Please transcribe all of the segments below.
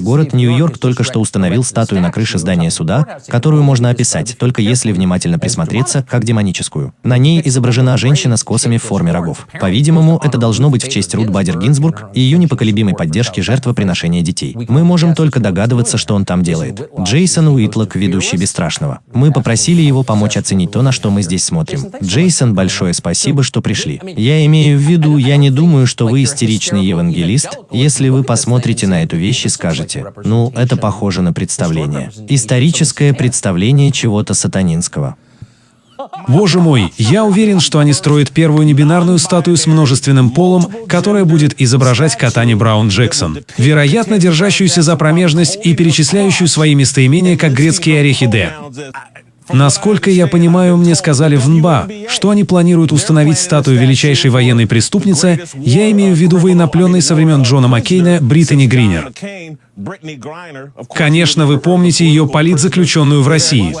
Город Нью-Йорк только что установил статую на крыше здания суда, которую можно описать, только если внимательно присмотреться, как демоническую. На ней изображена женщина с косами в форме рогов. По-видимому, это должно быть в честь Рут Бадер Гинзбург и ее непоколебимой поддержки жертвоприношения детей. Мы можем только догадываться, что он там делает. Джейсон Уитлок, ведущий Бесстрашного. Мы попросили его помочь оценить то, на что мы здесь смотрим. Джейсон, большое спасибо, что пришли. Я имею в виду, я не думаю, что вы истеричный евангелист, если вы посмотрите на эту вещь и скажете, скажете, ну, это похоже на представление. Историческое представление чего-то сатанинского. Боже мой, я уверен, что они строят первую небинарную статую с множественным полом, которая будет изображать Катани Браун Джексон, вероятно, держащуюся за промежность и перечисляющую свои местоимения как грецкие орехи Д. Насколько я понимаю, мне сказали в НБА, что они планируют установить статую величайшей военной преступницы, я имею в виду военнопленной со времен Джона Маккейна Британи Гринер. Конечно, вы помните ее политзаключенную в России.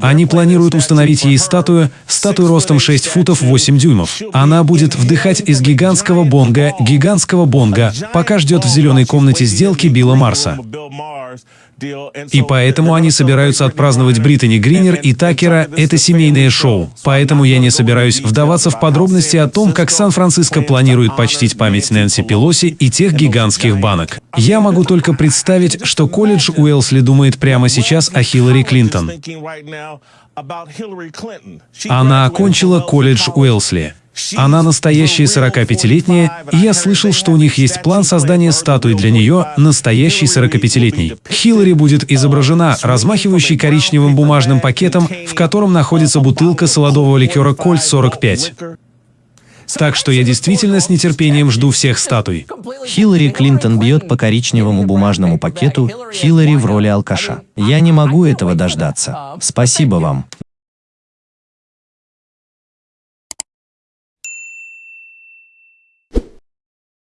Они планируют установить ей статую, статую ростом 6 футов 8 дюймов. Она будет вдыхать из гигантского бонга, гигантского бонга, пока ждет в зеленой комнате сделки Билла Марса. И поэтому они собираются отпраздновать Британи Гринер и Такера — это семейное шоу. Поэтому я не собираюсь вдаваться в подробности о том, как Сан-Франциско планирует почтить память Нэнси Пелоси и тех гигантских банок. Я могу только представить, что колледж Уэлсли думает прямо сейчас о Хиллари Клинтон. Она окончила колледж Уэлсли. Она настоящая 45-летняя, и я слышал, что у них есть план создания статуи для нее, настоящей 45-летней. Хиллари будет изображена, размахивающей коричневым бумажным пакетом, в котором находится бутылка солодового ликера «Кольт 45». Так что я действительно с нетерпением жду всех статуй. Хиллари Клинтон бьет по коричневому бумажному пакету, Хиллари в роли алкаша. Я не могу этого дождаться. Спасибо вам.